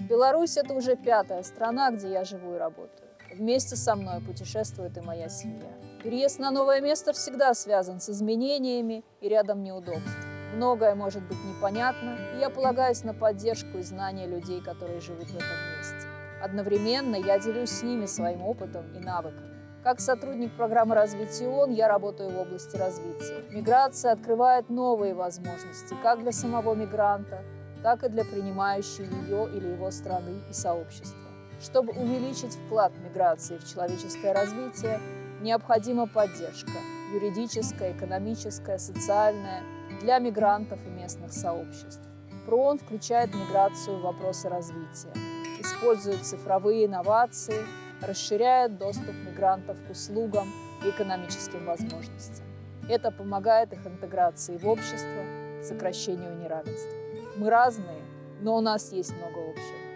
Беларусь – это уже пятая страна, где я живу и работаю. Вместе со мной путешествует и моя семья. Переезд на новое место всегда связан с изменениями и рядом неудобств. Многое может быть непонятно, и я полагаюсь на поддержку и знания людей, которые живут в этом месте. Одновременно я делюсь с ними своим опытом и навыками. Как сотрудник программы развития ООН я работаю в области развития. Миграция открывает новые возможности как для самого мигранта, так и для принимающей ее или его страны и сообщества. Чтобы увеличить вклад миграции в человеческое развитие, необходима поддержка – юридическая, экономическая, социальная – для мигрантов и местных сообществ. ПРООН включает миграцию в вопросы развития, использует цифровые инновации, расширяет доступ мигрантов к услугам и экономическим возможностям. Это помогает их интеграции в общество, сокращению неравенства. Мы разные, но у нас есть много общего.